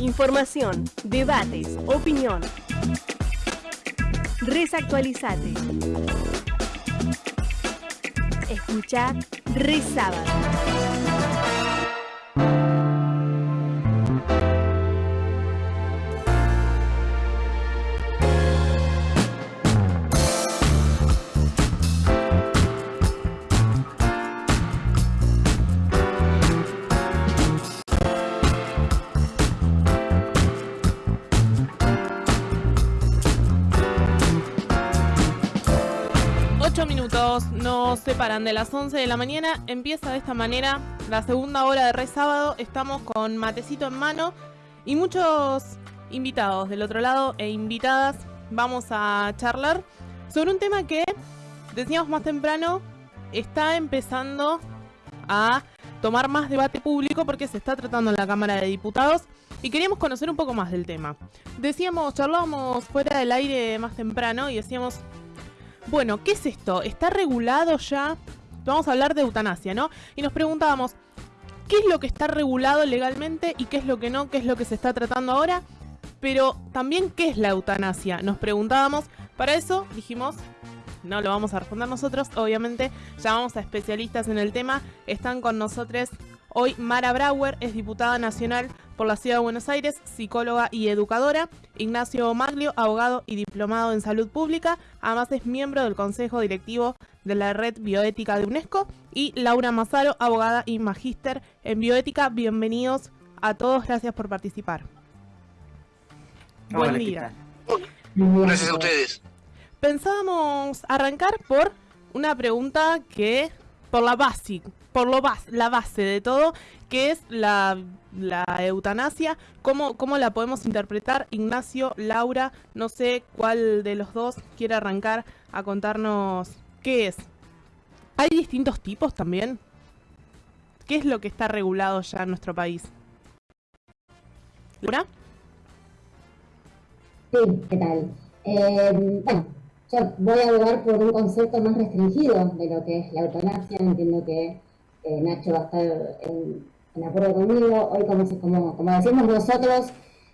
Información, debates, opinión. Resactualizate. Escucha Resábado. Separan de las 11 de la mañana. Empieza de esta manera la segunda hora de Re Sábado. Estamos con matecito en mano y muchos invitados del otro lado e invitadas. Vamos a charlar sobre un tema que, decíamos más temprano, está empezando a tomar más debate público porque se está tratando en la Cámara de Diputados y queríamos conocer un poco más del tema. Decíamos, charlábamos fuera del aire más temprano y decíamos, bueno, ¿qué es esto? ¿Está regulado ya? Vamos a hablar de eutanasia, ¿no? Y nos preguntábamos, ¿qué es lo que está regulado legalmente y qué es lo que no? ¿Qué es lo que se está tratando ahora? Pero también, ¿qué es la eutanasia? Nos preguntábamos. Para eso dijimos, no lo vamos a responder nosotros, obviamente llamamos a especialistas en el tema. Están con nosotros hoy Mara Brauer, es diputada nacional por la Ciudad de Buenos Aires, psicóloga y educadora. Ignacio Maglio, abogado y diplomado en salud pública. Además es miembro del Consejo Directivo de la Red Bioética de UNESCO. Y Laura Mazaro, abogada y magíster en bioética. Bienvenidos a todos, gracias por participar. Buen día. Gracias a ustedes. Pensábamos arrancar por una pregunta que, por la básica, por lo la base de todo, que es la, eutanasia, ¿Cómo, ¿cómo la podemos interpretar? Ignacio, Laura, no sé cuál de los dos quiere arrancar a contarnos qué es. ¿Hay distintos tipos también? ¿Qué es lo que está regulado ya en nuestro país? ¿Laura? Sí, ¿qué? Eh, bueno, yo voy a hablar por un concepto más restringido de lo que es la eutanasia. Entiendo que eh, Nacho va a estar en, acuerdo conmigo. Hoy, como, como, decimos nosotros,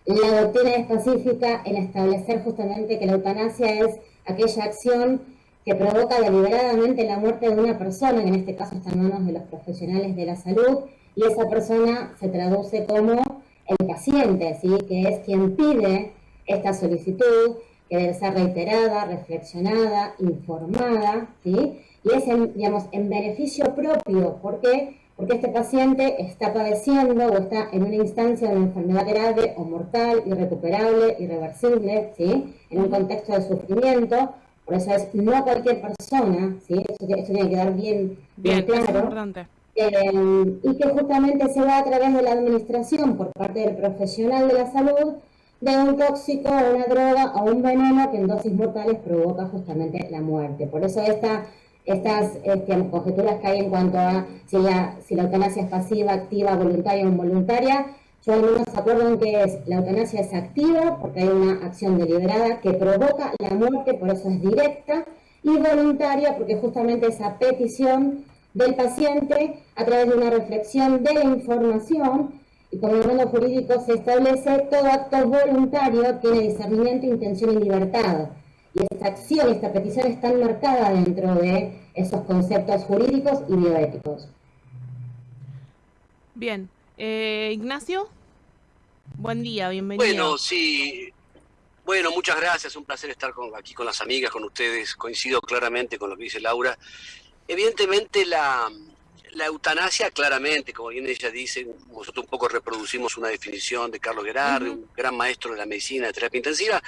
la doctrina específica en establecer justamente que la eutanasia es aquella acción que provoca deliberadamente la muerte de una persona, que en este caso está en manos de los profesionales de la salud, y esa persona se traduce como el paciente, ¿sí? que es quien pide esta solicitud, que debe ser reiterada, reflexionada, informada, ¿sí? y es en, digamos, en beneficio propio. ¿Por qué? Porque este paciente está padeciendo o está en una instancia de una enfermedad grave o mortal, irrecuperable, irreversible, ¿sí? en un contexto de sufrimiento. Por eso es no a cualquier persona, ¿sí? eso, tiene que quedar bien, bien, claro. Eh, y que justamente se va a través de la administración por parte del profesional de la salud de un tóxico, una droga o un veneno que en dosis mortales provoca justamente la muerte. Por eso esta estas este, conjeturas que hay en cuanto a si la, si la eutanasia es pasiva, activa, voluntaria o involuntaria, yo al menos acuerdo que es, la eutanasia es activa porque hay una acción deliberada que provoca la muerte, por eso es directa, y voluntaria porque justamente esa petición del paciente a través de una reflexión de la información y como el mundo jurídico se establece, todo acto voluntario tiene discernimiento, intención y libertad y esta acción, esta petición está marcada dentro de esos conceptos jurídicos y bioéticos. Bien. Eh, Ignacio, buen día, bienvenido. Bueno, sí. Bueno, muchas gracias, un placer estar aquí con las amigas, con ustedes. Coincido claramente con lo que dice Laura. Evidentemente la, la eutanasia, claramente, como bien ella dice, nosotros un poco reproducimos una definición de Carlos Gerardi, un gran maestro de la medicina de terapia intensiva,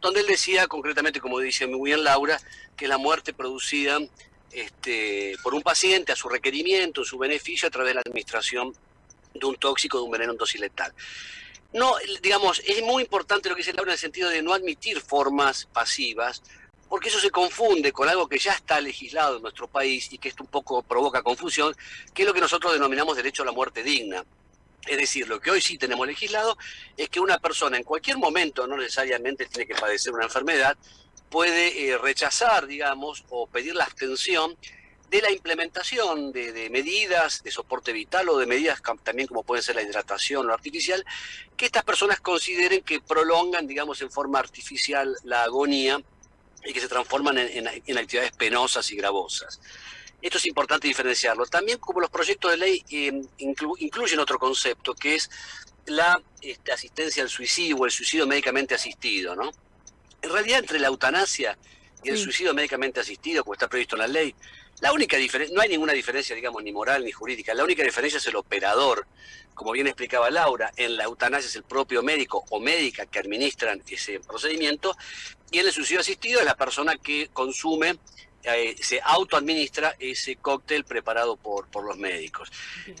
donde él decía concretamente, como dice muy bien Laura, que la muerte producida este, por un paciente a su requerimiento, su beneficio, a través de la administración de un tóxico, de un veneno en dosis letal. No, digamos, es muy importante lo que dice Laura en el sentido de no admitir formas pasivas, porque eso se confunde con algo que ya está legislado en nuestro país y que esto un poco provoca confusión, que es lo que nosotros denominamos derecho a la muerte digna. Es decir, lo que hoy sí tenemos legislado es que una persona en cualquier momento, no necesariamente tiene que padecer una enfermedad, puede eh, rechazar, digamos, o pedir la abstención de la implementación de, medidas de soporte vital o de medidas también como pueden ser la hidratación o artificial, que estas personas consideren que prolongan, digamos, en forma artificial la agonía y que se transforman en, actividades penosas y gravosas. Esto es importante diferenciarlo. También como los proyectos de ley eh, incluyen otro concepto, que es la este, asistencia al suicidio o el suicidio médicamente asistido, ¿no? En realidad, entre la eutanasia y el suicidio médicamente asistido, como está previsto en la ley, la única diferencia, no hay ninguna diferencia, digamos, ni moral ni jurídica, la única diferencia es el operador. Como bien explicaba Laura, en la eutanasia es el propio médico o médica que administran ese procedimiento, y en el suicidio asistido es la persona que consume, eh, se autoadministra ese cóctel preparado por, por los médicos.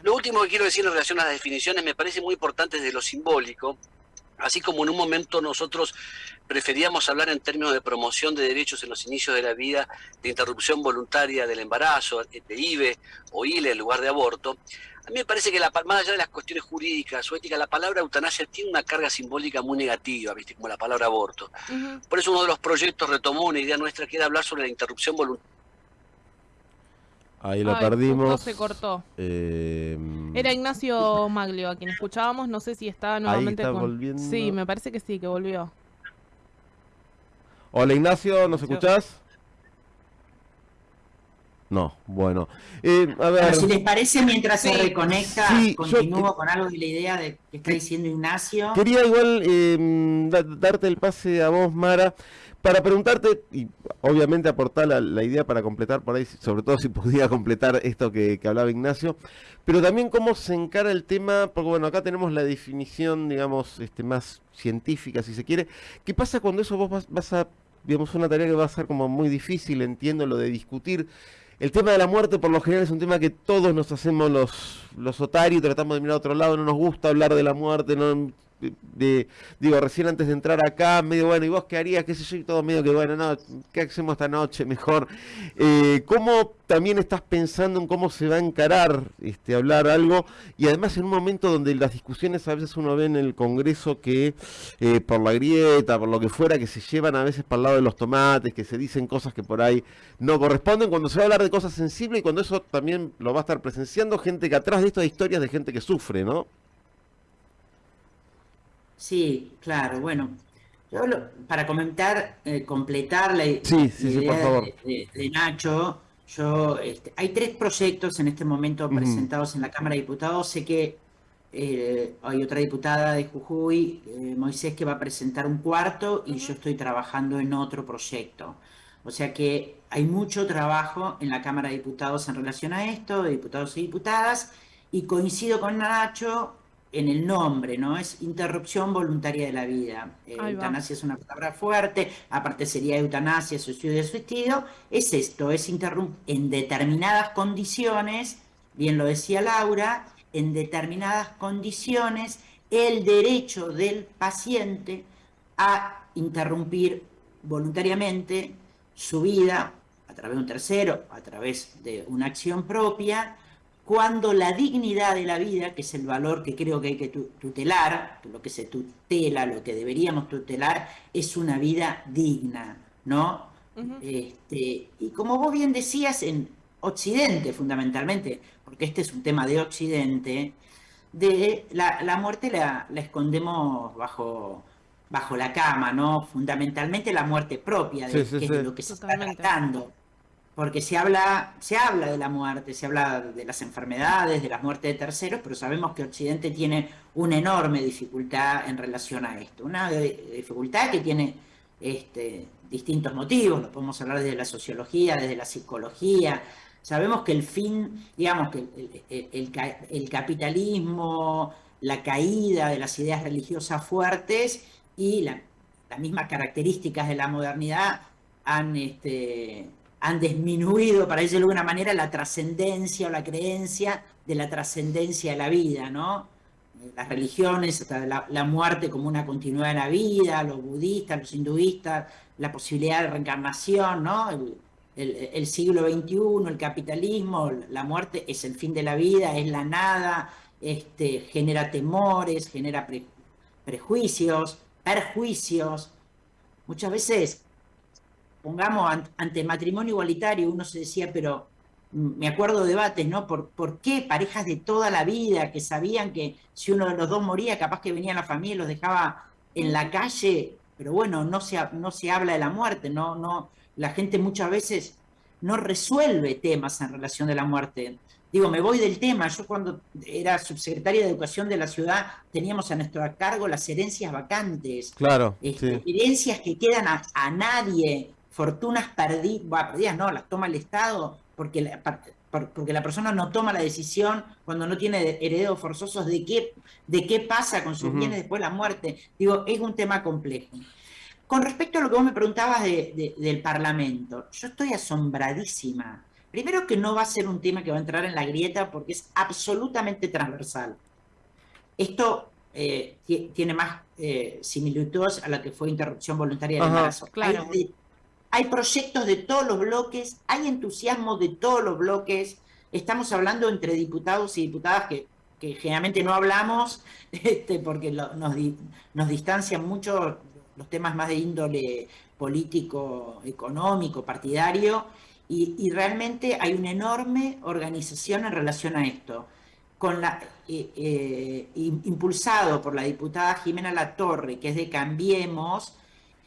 Lo último que quiero decir en relación a las definiciones me parece muy importante desde lo simbólico, Así como en un momento nosotros preferíamos hablar en términos de promoción de derechos en los inicios de la vida, de interrupción voluntaria del embarazo, de IVE o ILE en lugar de aborto, a mí me parece que la, más allá de las cuestiones jurídicas o éticas, la palabra eutanasia tiene una carga simbólica muy negativa, ¿viste? como la palabra aborto. Por eso uno de los proyectos retomó una idea nuestra que era hablar sobre la interrupción voluntaria Ahí lo perdimos. se cortó. Eh, Era Ignacio Maglio a quien escuchábamos. No sé si está nuevamente ahí está volviendo. Sí, me parece que sí, que volvió. Hola Ignacio, ¿nos escuchás? No, bueno. Eh, a ver. si les parece, mientras se reconecta, continúo con algo de la idea de que está diciendo Ignacio. Quería igual eh, darte el pase a vos, Mara para preguntarte, y obviamente aportar la, idea para completar por ahí, sobre todo si podía completar esto que, hablaba Ignacio, pero también cómo se encara el tema, porque bueno, acá tenemos la definición, digamos, este, más científica, si se quiere. ¿Qué pasa cuando eso vos vas, a, digamos, una tarea que va a ser como muy difícil, entiendo, lo de discutir? El tema de la muerte por lo general es un tema que todos nos hacemos los, los otarios, tratamos de mirar a otro lado, no nos gusta hablar de la muerte, no de, digo, recién antes de entrar acá, medio bueno, ¿y vos qué harías? ¿Qué sé yo? Y todo medio que bueno, no, ¿qué hacemos esta noche? Mejor. Eh, ¿Cómo también estás pensando en cómo se va a encarar este, hablar algo? Y además en un momento donde las discusiones a veces uno ve en el Congreso que eh, por la grieta, por lo que fuera, que se llevan a veces para el lado de los tomates, que se dicen cosas que por ahí no corresponden, cuando se va a hablar de cosas sensibles y cuando eso también lo va a estar presenciando gente que atrás de esto hay historias de gente que sufre, ¿no? Sí, claro, bueno. Yo para comentar, eh, completar la, sí, idea De, Nacho, yo este, hay tres proyectos en este momento presentados en la Cámara de Diputados. Sé que eh, hay otra diputada de Jujuy, eh, Moisés, que va a presentar un cuarto y yo estoy trabajando en otro proyecto. O sea que hay mucho trabajo en la Cámara de Diputados en relación a esto, de diputados y diputadas, y coincido con Nacho en el nombre, ¿no? Es interrupción voluntaria de la vida. Eh, eutanasia es una palabra fuerte, aparte sería eutanasia, suicidio suicidio. Es esto, es interrumpir en determinadas condiciones, bien lo decía Laura, en determinadas condiciones el derecho del paciente a interrumpir voluntariamente su vida a través de un tercero, a través de una acción propia, cuando la dignidad de la vida, que es el valor que creo que hay que tutelar, lo que se tutela, lo que deberíamos tutelar, es una vida digna, ¿no? este, y como vos bien decías, en Occidente fundamentalmente, porque este es un tema de Occidente, de la, muerte la, escondemos bajo, bajo la cama, ¿no? Fundamentalmente la muerte propia, de, que es de lo que se está tratando porque se habla, se habla de la muerte, se habla de las enfermedades, de la muerte de terceros, pero sabemos que Occidente tiene una enorme dificultad en relación a esto, una dificultad que tiene este, distintos motivos, lo podemos hablar desde la sociología, desde la psicología, sabemos que el fin, digamos que el, capitalismo, la caída de las ideas religiosas fuertes y las mismas características de la modernidad han... Este, han disminuido, para decirlo de alguna manera, la trascendencia o la creencia de la trascendencia de la vida, ¿no? Las religiones, hasta la, muerte como una continuidad de la vida, los budistas, los hinduistas, la posibilidad de reencarnación, ¿no? El, siglo XXI, el capitalismo, la muerte es el fin de la vida, es la nada, este, genera temores, genera prejuicios, perjuicios. Muchas veces pongamos ante matrimonio igualitario, uno se decía, pero me acuerdo de debates, ¿no? ¿Por, ¿Por qué parejas de toda la vida que sabían que si uno de los dos moría, capaz que venía la familia y los dejaba en la calle? Pero bueno, no se, no se habla de la muerte, no, no, la gente muchas veces no resuelve temas en relación de la muerte. Digo, me voy del tema. Yo cuando era subsecretaria de Educación de la ciudad teníamos a nuestro cargo las herencias vacantes. Claro. Este, herencias que quedan a, nadie, fortunas perdidas, perdidas no, las toma el Estado porque la, porque la persona no toma la decisión cuando no tiene herederos forzosos de qué, de qué pasa con sus bienes después de la muerte. Digo, es un tema complejo. Con respecto a lo que vos me preguntabas del Parlamento, yo estoy asombradísima. Primero que no va a ser un tema que va a entrar en la grieta porque es absolutamente transversal. Esto eh, tiene más eh, similitudes a la que fue interrupción voluntaria del embarazo. Claro. Hay, proyectos de todos los bloques, hay entusiasmo de todos los bloques. Estamos hablando entre diputados y diputadas que, generalmente no hablamos este, porque nos, distancian mucho los temas más de índole político, económico, partidario, y, realmente hay una enorme organización en relación a esto. Eh, eh, impulsado por la diputada Jimena Latorre, que es de Cambiemos,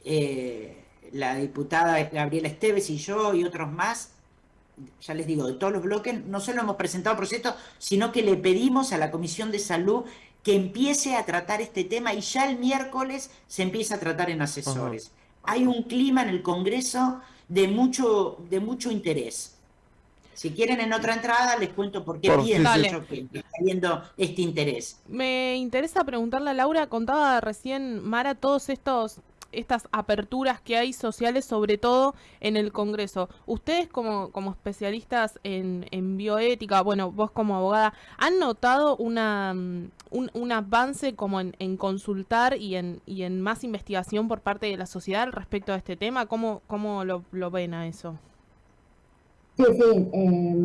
eh, la diputada Gabriela Esteves y yo y otros más, ya les digo, de todos los bloques, no solo hemos presentado proyectos, sino que le pedimos a la Comisión de Salud que empiece a tratar este tema y ya el miércoles se empieza a tratar en asesores. Hay un clima en el Congreso de mucho, de mucho interés. Si quieren en otra entrada, les cuento por qué pienso que, está viendo este interés. Me interesa preguntarle a Laura, contaba recién Mara todos estos estas aperturas que hay sociales, sobre todo en el Congreso. Ustedes como, como especialistas en, en bioética, bueno, vos como abogada, ¿han notado una, mm, un, avance como en, en, consultar y en, y en más investigación por parte de la sociedad respecto a este tema? ¿Cómo, cómo lo, lo ven a eso? Sí, sí. Eh,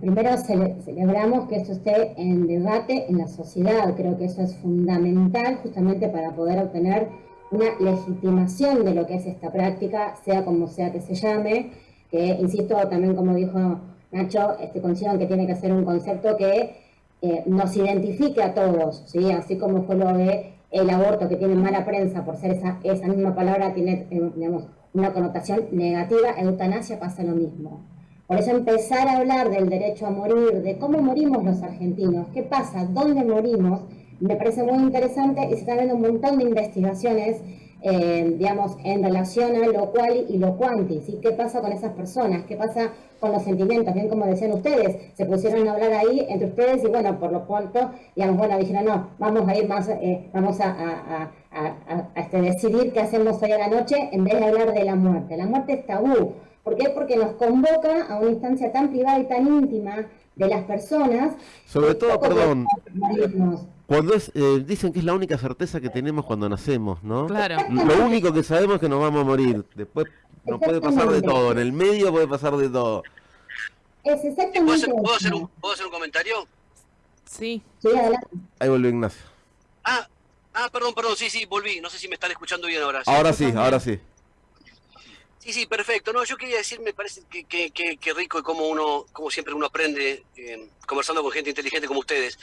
primero celebramos que esto esté en debate en la sociedad. Creo que eso es fundamental justamente para poder obtener una legitimación de lo que es esta práctica, sea como sea que se llame, que insisto también como dijo Nacho, este, considero que tiene que ser un concepto que eh, nos identifique a todos, ¿sí? así como fue lo de el aborto que tiene mala prensa por ser esa, esa misma palabra, tiene eh, digamos, una connotación negativa, eutanasia pasa lo mismo. Por eso empezar a hablar del derecho a morir, de cómo morimos los argentinos, qué pasa, dónde morimos, me parece muy interesante y se están viendo un montón de investigaciones, eh, digamos, en relación a lo cual y lo cuantis, ¿y qué pasa con esas personas? ¿Qué pasa con los sentimientos? Bien como decían ustedes, se pusieron a hablar ahí entre ustedes y bueno, por lo cuanto, digamos, bueno, dijeron, no, vamos a ir más, eh, vamos a, este, decidir qué hacemos hoy a la noche en vez de hablar de la muerte. La muerte es tabú. ¿Por qué? Porque nos convoca a una instancia tan privada y tan íntima de las personas. Sobre todo, perdón, cuando es, eh, dicen que es la única certeza que tenemos cuando nacemos, ¿no? Claro. Lo único que sabemos es que nos vamos a morir. Después nos puede pasar de todo. En el medio puede pasar de todo. Es exactamente ¿Puedo hacer, ¿puedo hacer, un, ¿Puedo hacer un comentario? Sí. Sí, adelante. Ahí volvió Ignacio. Ah, ah, perdón, perdón, sí, sí, volví. No sé si me están escuchando bien ahora. Ahora sí, ahora sí. Sí, sí, perfecto. No, yo quería decir, me parece que, que, que, rico y como uno, como siempre uno aprende eh, conversando con gente inteligente como ustedes.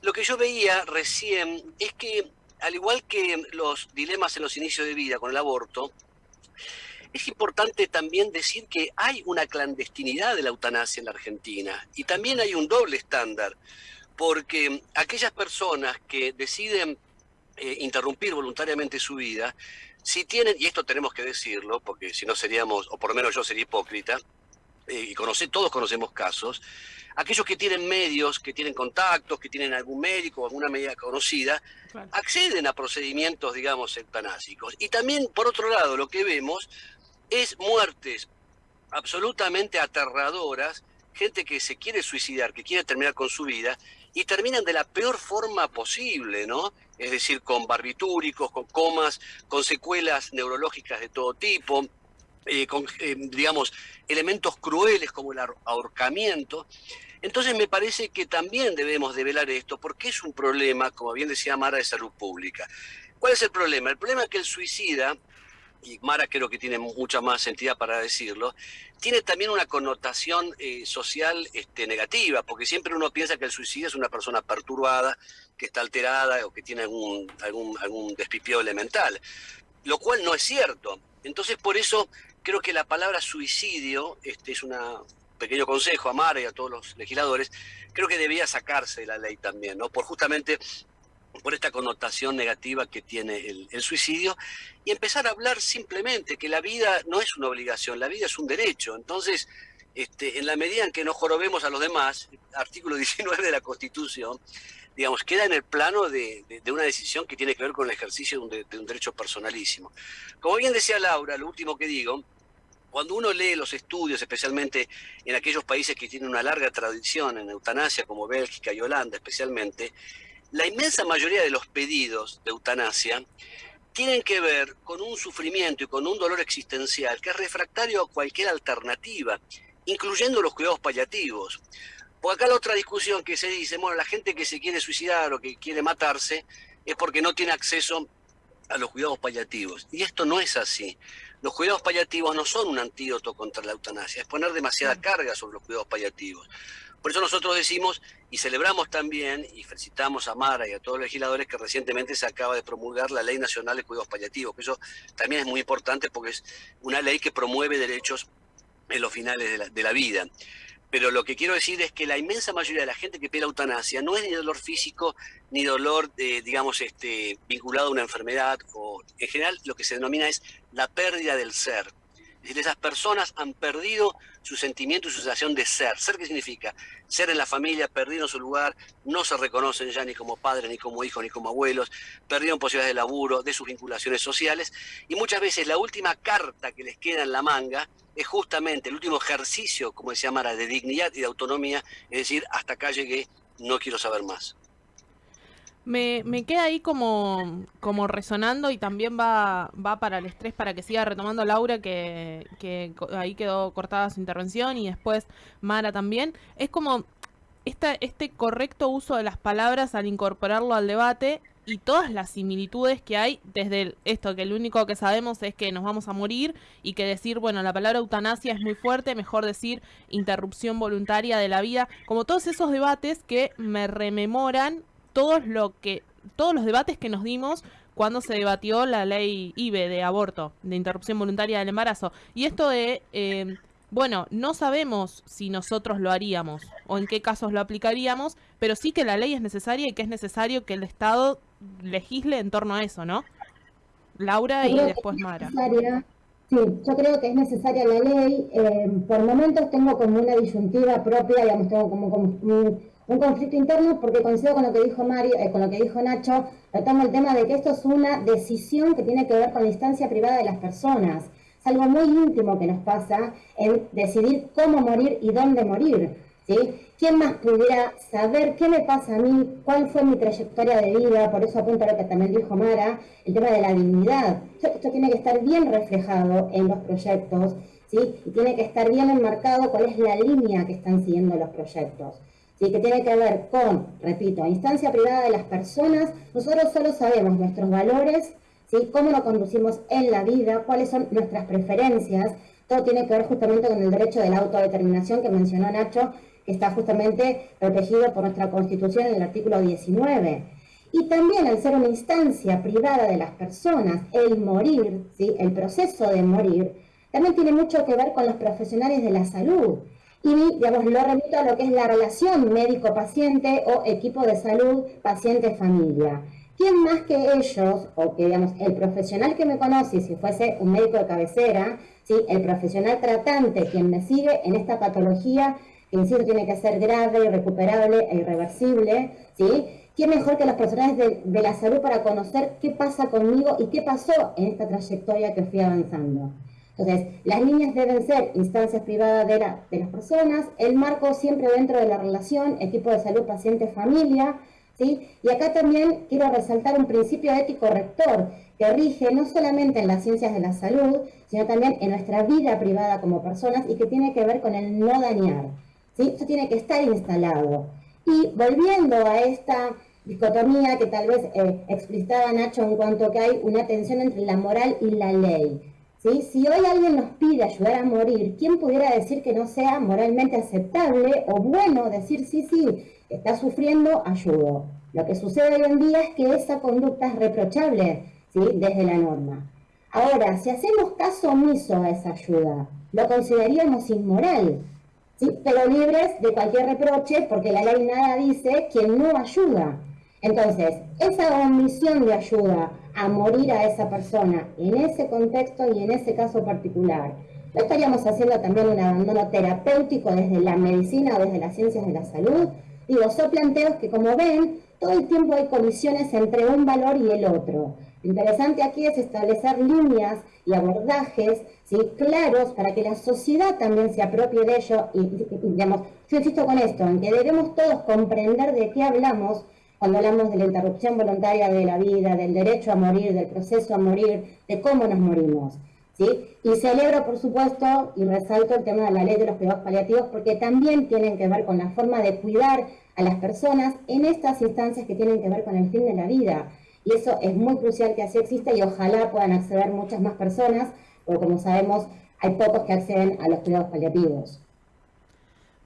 Lo que yo veía recién es que, al igual que los dilemas en los inicios de vida con el aborto, es importante también decir que hay una clandestinidad de la eutanasia en la Argentina y también hay un doble estándar, porque aquellas personas que deciden eh, interrumpir voluntariamente su vida, si tienen, y esto tenemos que decirlo, porque si no seríamos, o por lo menos yo sería hipócrita, y conoce, todos conocemos casos, aquellos que tienen medios, que tienen contactos, que tienen algún médico o alguna medida conocida, acceden a procedimientos, digamos, eutanásicos. Y también, por otro lado, lo que vemos es muertes absolutamente aterradoras, gente que se quiere suicidar, que quiere terminar con su vida, y terminan de la peor forma posible, ¿no? Es decir, con barbitúricos, con comas, con secuelas neurológicas de todo tipo, eh, con, eh, digamos, elementos crueles como el ahorcamiento. Entonces me parece que también debemos develar esto, porque es un problema, como bien decía Mara, de salud pública. ¿Cuál es el problema? El problema es que el suicida y Mara creo que tiene mucha más entidad para decirlo, tiene también una connotación eh, social este, negativa, porque siempre uno piensa que el suicidio es una persona perturbada, que está alterada o que tiene algún, algún, algún elemental, lo cual no es cierto. Entonces por eso creo que la palabra suicidio, este es un pequeño consejo a Mara y a todos los legisladores, creo que debía sacarse de la ley también, ¿no? Por justamente por esta connotación negativa que tiene el, suicidio y empezar a hablar simplemente que la vida no es una obligación, la vida es un derecho. Entonces, este, en la medida en que nos jorobemos a los demás, artículo 19 de la Constitución, digamos, queda en el plano de, una decisión que tiene que ver con el ejercicio de de un derecho personalísimo. Como bien decía Laura, lo último que digo, cuando uno lee los estudios, especialmente en aquellos países que tienen una larga tradición en eutanasia, como Bélgica y Holanda especialmente, la inmensa mayoría de los pedidos de eutanasia tienen que ver con un sufrimiento y con un dolor existencial que es refractario a cualquier alternativa, incluyendo los cuidados paliativos. Porque acá la otra discusión que se dice, bueno, la gente que se quiere suicidar o que quiere matarse es porque no tiene acceso a los cuidados paliativos. Y esto no es así. Los cuidados paliativos no son un antídoto contra la eutanasia, es poner demasiada mm. carga sobre los cuidados paliativos. Por eso nosotros decimos y celebramos también y felicitamos a Mara y a todos los legisladores que recientemente se acaba de promulgar la Ley Nacional de Cuidados Paliativos, que eso también es muy importante porque es una ley que promueve derechos en los finales de la, vida. Pero lo que quiero decir es que la inmensa mayoría de la gente que pide eutanasia no es ni dolor físico ni dolor, digamos, este, vinculado a una enfermedad, o en general lo que se denomina es la pérdida del ser. Es decir, esas personas han perdido su sentimiento y su sensación de ser. ¿Ser qué significa? Ser en la familia, perdieron su lugar, no se reconocen ya ni como padres, ni como hijos, ni como abuelos, perdieron posibilidades de laburo, de sus vinculaciones sociales, y muchas veces la última carta que les queda en la manga es justamente el último ejercicio, como decía Mara, de dignidad y de autonomía, es decir, hasta acá llegué, no quiero saber más. Me, me, queda ahí como, como resonando y también va, va para el estrés para que siga retomando Laura, que, que ahí quedó cortada su intervención y después Mara también. Es como esta, este correcto uso de las palabras al incorporarlo al debate y todas las similitudes que hay desde esto, que lo único que sabemos es que nos vamos a morir y que decir, bueno, la palabra eutanasia es muy fuerte, mejor decir interrupción voluntaria de la vida, como todos esos debates que me rememoran todos lo que todos los debates que nos dimos cuando se debatió la ley IBE de aborto, de interrupción voluntaria del embarazo. Y esto de, eh, bueno, no sabemos si nosotros lo haríamos o en qué casos lo aplicaríamos, pero sí que la ley es necesaria y que es necesario que el Estado legisle en torno a eso, ¿no? Laura y después Mara. Sí, yo creo que es necesaria la ley. Eh, por momentos tengo como una disyuntiva propia, digamos, tengo como, como un conflicto interno porque coincido con lo que dijo Mario, eh, con lo que dijo Nacho, tratamos el tema de que esto es una decisión que tiene que ver con la instancia privada de las personas. Es algo muy íntimo que nos pasa en decidir cómo morir y dónde morir. ¿sí? ¿Quién más pudiera saber qué me pasa a mí? ¿Cuál fue mi trayectoria de vida? Por eso apunto a lo que también dijo Mara, el tema de la dignidad. Esto, tiene que estar bien reflejado en los proyectos, ¿sí? Y tiene que estar bien enmarcado cuál es la línea que están siguiendo los proyectos que tiene que ver con, repito, instancia privada de las personas, nosotros solo sabemos nuestros valores, ¿sí? cómo nos conducimos en la vida, cuáles son nuestras preferencias, todo tiene que ver justamente con el derecho de la autodeterminación que mencionó Nacho, que está justamente protegido por nuestra Constitución en el artículo 19. Y también al ser una instancia privada de las personas, el morir, ¿sí? el proceso de morir, también tiene mucho que ver con los profesionales de la salud y digamos, lo remito a lo que es la relación médico-paciente o equipo de salud paciente-familia. ¿Quién más que ellos, o que digamos, el profesional que me conoce, si fuese un médico de cabecera, ¿sí? el profesional tratante, quien me sigue en esta patología, que insisto tiene que ser grave, irrecuperable e irreversible, ¿sí? ¿Quién mejor que los profesionales de, de la salud para conocer qué pasa conmigo y qué pasó en esta trayectoria que fui avanzando? Entonces, las líneas deben ser instancias privadas de, las personas, el marco siempre dentro de la relación, equipo de salud, paciente, familia, ¿sí? Y acá también quiero resaltar un principio ético rector que rige no solamente en las ciencias de la salud, sino también en nuestra vida privada como personas y que tiene que ver con el no dañar, ¿sí? Esto tiene que estar instalado. Y volviendo a esta dicotomía que tal vez eh, explicitaba Nacho en cuanto que hay una tensión entre la moral y la ley. ¿Sí? Si hoy alguien nos pide ayudar a morir, ¿quién pudiera decir que no sea moralmente aceptable o bueno decir sí, sí, está sufriendo, ayudo? Lo que sucede hoy en día es que esa conducta es reprochable ¿sí? desde la norma. Ahora, si hacemos caso omiso a esa ayuda, lo consideraríamos inmoral, ¿sí? pero libres de cualquier reproche porque la ley nada dice quien no ayuda. Entonces, esa omisión de ayuda a morir a esa persona en ese contexto y en ese caso particular, ¿no estaríamos haciendo también un abandono terapéutico desde la medicina o desde las ciencias de la salud? Digo, son planteos que como ven, todo el tiempo hay colisiones entre un valor y el otro. Lo interesante aquí es establecer líneas y abordajes ¿sí? claros para que la sociedad también se apropie de ello. Y, digamos, yo insisto con esto, en que debemos todos comprender de qué hablamos cuando hablamos de la interrupción voluntaria de la vida, del derecho a morir, del proceso a morir, de cómo nos morimos. ¿sí? Y celebro, por supuesto, y resalto el tema de la ley de los cuidados paliativos, porque también tienen que ver con la forma de cuidar a las personas en estas instancias que tienen que ver con el fin de la vida. Y eso es muy crucial que así exista y ojalá puedan acceder muchas más personas, porque como sabemos, hay pocos que acceden a los cuidados paliativos.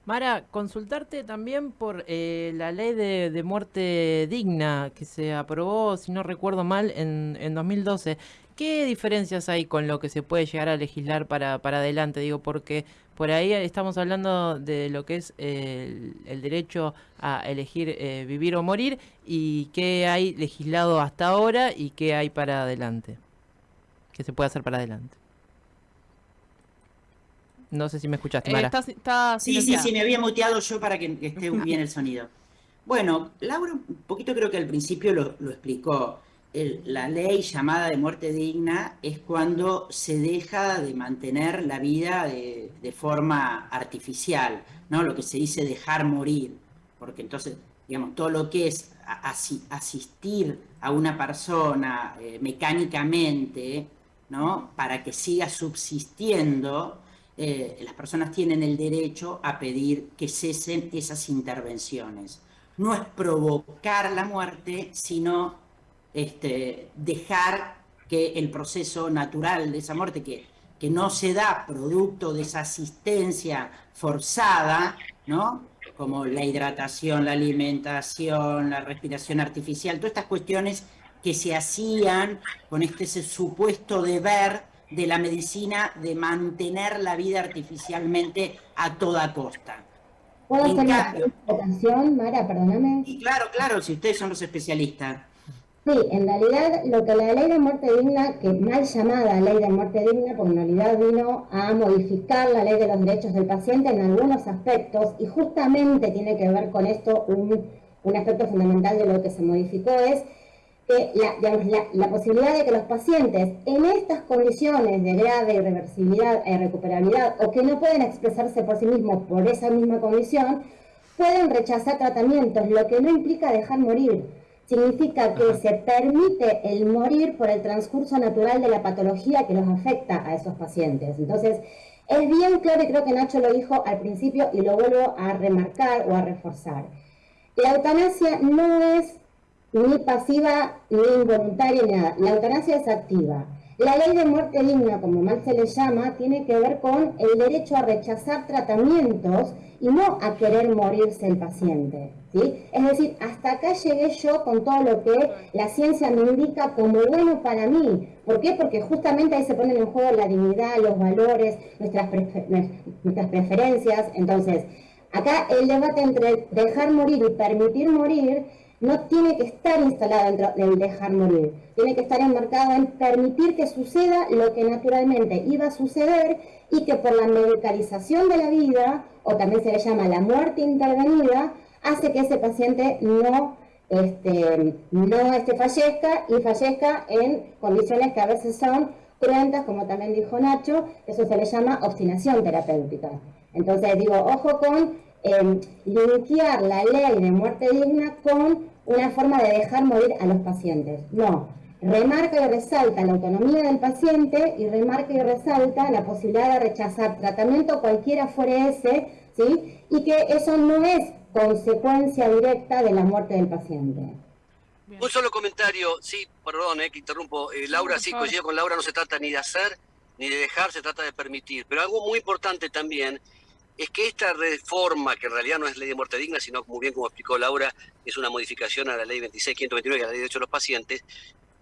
Mara, consultarte también por eh, la ley de, muerte digna que se aprobó, si no recuerdo mal, en, en 2012. ¿Qué diferencias hay con lo que se puede llegar a legislar para, para adelante? Digo, porque por ahí estamos hablando de lo que es el, derecho a elegir eh, vivir o morir y qué hay legislado hasta ahora y qué hay para adelante. ¿Qué se puede hacer para adelante? No sé si me escuchaste, eh, Mara. sí, sí, sí, me había muteado yo para que esté bien el sonido. Bueno, Laura un poquito creo que al principio lo, explicó. la ley llamada de muerte digna es cuando se deja de mantener la vida de, forma artificial, ¿no? Lo que se dice dejar morir, porque entonces, digamos, todo lo que es asistir a una persona eh, mecánicamente, ¿no? Para que siga subsistiendo, eh, las personas tienen el derecho a pedir que cesen esas intervenciones. No es provocar la muerte, sino este, dejar que el proceso natural de esa muerte, que, que no se da producto de esa asistencia forzada, ¿no? como la hidratación, la alimentación, la respiración artificial, todas estas cuestiones que se hacían con este supuesto deber de la medicina de mantener la vida artificialmente a toda costa. ¿Puedo hacer una presentación, Mara? Perdóname. Y claro, claro, si ustedes son los especialistas. Sí, en realidad lo que la ley de muerte digna, que mal llamada ley de muerte digna, porque en realidad vino a modificar la ley de los derechos del paciente en algunos aspectos y justamente tiene que ver con esto un, un aspecto fundamental de lo que se modificó es la, la, posibilidad de que los pacientes en estas condiciones de grave irreversibilidad e irrecuperabilidad o que no pueden expresarse por sí mismos por esa misma condición, pueden rechazar tratamientos, lo que no implica dejar morir. Significa que se permite el morir por el transcurso natural de la patología que los afecta a esos pacientes. Entonces, es bien claro y creo que Nacho lo dijo al principio y lo vuelvo a remarcar o a reforzar. La eutanasia no es ni pasiva, ni involuntaria, ni nada. La eutanasia es activa. La ley de muerte digna, como mal se le llama, tiene que ver con el derecho a rechazar tratamientos y no a querer morirse el paciente. ¿sí? Es decir, hasta acá llegué yo con todo lo que la ciencia me indica como bueno para mí. ¿Por qué? Porque justamente ahí se ponen en juego la dignidad, los valores, nuestras, nuestras preferencias. Entonces, acá el debate entre dejar morir y permitir morir no tiene que estar instalado dentro del dejar morir, tiene que estar enmarcado en permitir que suceda lo que naturalmente iba a suceder y que por la medicalización de la vida, o también se le llama la muerte intervenida, hace que ese paciente no, este, no este, fallezca y fallezca en condiciones que a veces son cruentas, como también dijo Nacho, eso se le llama obstinación terapéutica. Entonces digo, ojo con eh, linkear la ley de muerte digna con una forma de dejar morir a los pacientes. No, remarca y resalta la autonomía del paciente y remarca y resalta la posibilidad de rechazar tratamiento cualquiera fuere ese, ¿sí? Y que eso no es consecuencia directa de la muerte del paciente. Un solo comentario, sí, perdón, eh, que interrumpo. Eh, Laura, sí, coincido con Laura, no se trata ni de hacer ni de dejar, se trata de permitir. Pero algo muy importante también es que esta reforma, que en realidad no es ley de muerte digna, sino muy bien como explicó Laura, es una modificación a la ley 26.529, que es la ley de derechos de los pacientes,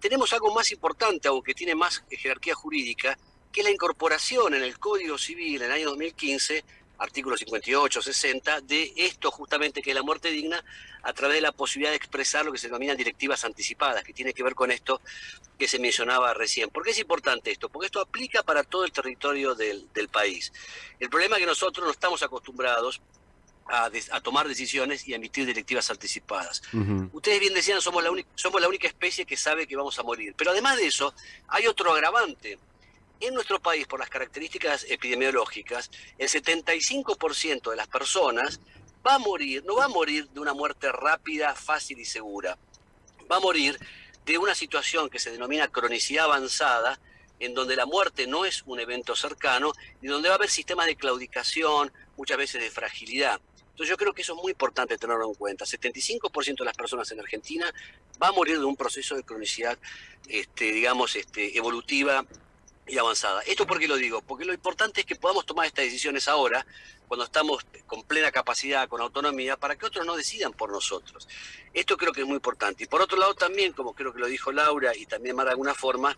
tenemos algo más importante, aunque tiene más jerarquía jurídica, que es la incorporación en el Código Civil en el año 2015 artículos 58, 60, de esto justamente que es la muerte digna, a través de la posibilidad de expresar lo que se denominan directivas anticipadas, que tiene que ver con esto que se mencionaba recién. ¿Por qué es importante esto? Porque esto aplica para todo el territorio del, país. El problema es que nosotros no estamos acostumbrados a, tomar decisiones y a emitir directivas anticipadas. Ustedes bien decían, somos la, somos la única especie que sabe que vamos a morir. Pero además de eso, hay otro agravante en nuestro país, por las características epidemiológicas, el 75% de las personas va a morir, no va a morir de una muerte rápida, fácil y segura. Va a morir de una situación que se denomina cronicidad avanzada, en donde la muerte no es un evento cercano y donde va a haber sistemas de claudicación, muchas veces de fragilidad. Entonces yo creo que eso es muy importante tenerlo en cuenta. 75% de las personas en Argentina va a morir de un proceso de cronicidad, este, digamos, este, evolutiva y avanzada. ¿Esto por qué lo digo? Porque lo importante es que podamos tomar estas decisiones ahora, cuando estamos con plena capacidad, con autonomía, para que otros no decidan por nosotros. Esto creo que es muy importante. Y por otro lado también, como creo que lo dijo Laura y también Mar de alguna forma,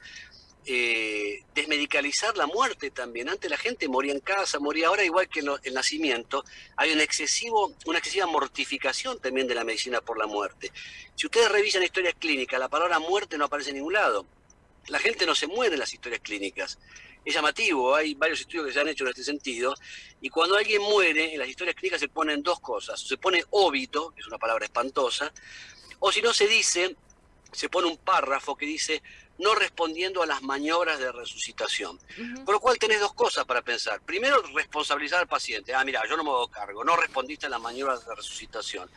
eh, desmedicalizar la muerte también. Antes la gente moría en casa, moría ahora igual que en el nacimiento. Hay un excesivo, una excesiva mortificación también de la medicina por la muerte. Si ustedes revisan historias clínicas, la palabra muerte no aparece en ningún lado la gente no se muere en las historias clínicas. Es llamativo, hay varios estudios que se han hecho en este sentido, y cuando alguien muere, en las historias clínicas se ponen dos cosas. Se pone óbito, que es una palabra espantosa, o si no se dice, se pone un párrafo que dice no respondiendo a las maniobras de resucitación. Por lo cual tenés dos cosas para pensar. Primero, responsabilizar al paciente. Ah, mira, yo no me hago cargo, no respondiste a las maniobras de resucitación.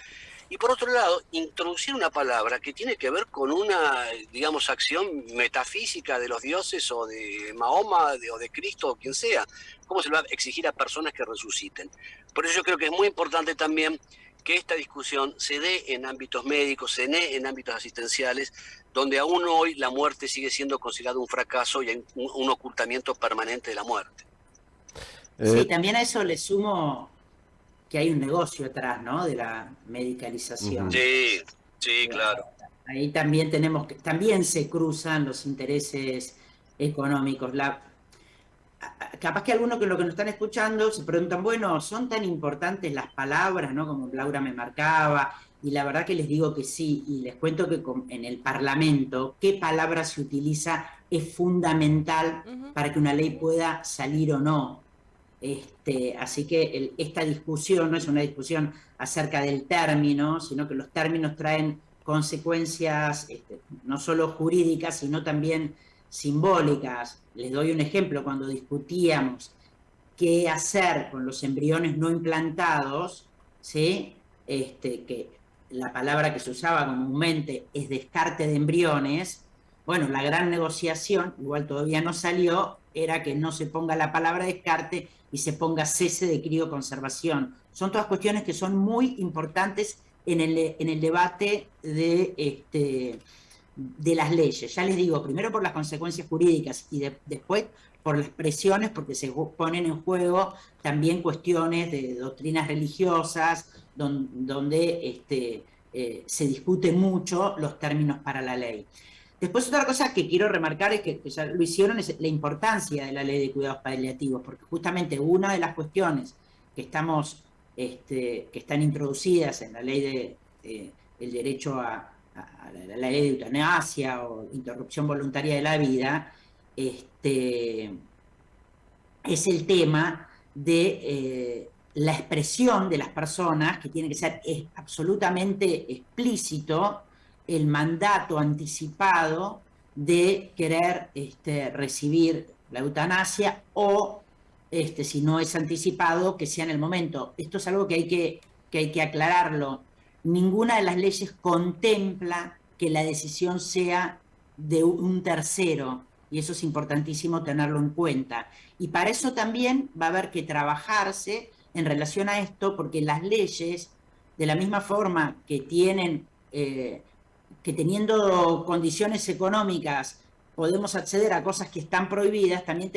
Y por otro lado, introducir una palabra que tiene que ver con una, digamos, acción metafísica de los dioses o de Mahoma o de Cristo o quien sea. ¿Cómo se le va a exigir a personas que resuciten? Por eso yo creo que es muy importante también que esta discusión se dé en ámbitos médicos, se dé en ámbitos asistenciales, donde aún hoy la muerte sigue siendo considerada un fracaso y hay un, ocultamiento permanente de la muerte. Sí, también a eso le sumo que hay un negocio atrás, ¿no? De la medicalización. Sí, sí, claro. Ahí también tenemos que, también se cruzan los intereses económicos. La, capaz que algunos que lo que nos están escuchando se preguntan, bueno, ¿son tan importantes las palabras, ¿no? Como Laura me marcaba, y la verdad que les digo que sí, y les cuento que en el Parlamento, qué palabra se utiliza es fundamental para que una ley pueda salir o no. Este, así que esta discusión no es una discusión acerca del término, sino que los términos traen consecuencias este, no solo jurídicas, sino también simbólicas. Les doy un ejemplo, cuando discutíamos qué hacer con los embriones no implantados, ¿sí? este, que la palabra que se usaba comúnmente es descarte de embriones, bueno, la gran negociación, igual todavía no salió, era que no se ponga la palabra descarte y se ponga cese de crioconservación. Son todas cuestiones que son muy importantes en el, en el debate de, este, de las leyes. Ya les digo, primero por las consecuencias jurídicas y después por las presiones, porque se ponen en juego también cuestiones de doctrinas religiosas, donde, este, eh, se discuten mucho los términos para la ley. Después otra cosa que quiero remarcar es que, ya lo hicieron es la importancia de la ley de cuidados paliativos, porque justamente una de las cuestiones que estamos, este, que están introducidas en la ley de el derecho a, la, ley de eutanasia o interrupción voluntaria de la vida, este, es el tema de eh, la expresión de las personas, que tiene que ser absolutamente explícito el mandato anticipado de querer este, recibir la eutanasia o, este, si no es anticipado, que sea en el momento. Esto es algo que hay que, que hay que aclararlo. Ninguna de las leyes contempla que la decisión sea de un tercero, y eso es importantísimo tenerlo en cuenta. Y para eso también va a haber que trabajarse en relación a esto, porque las leyes, de la misma forma que tienen eh, que teniendo condiciones económicas podemos acceder a cosas que están prohibidas, también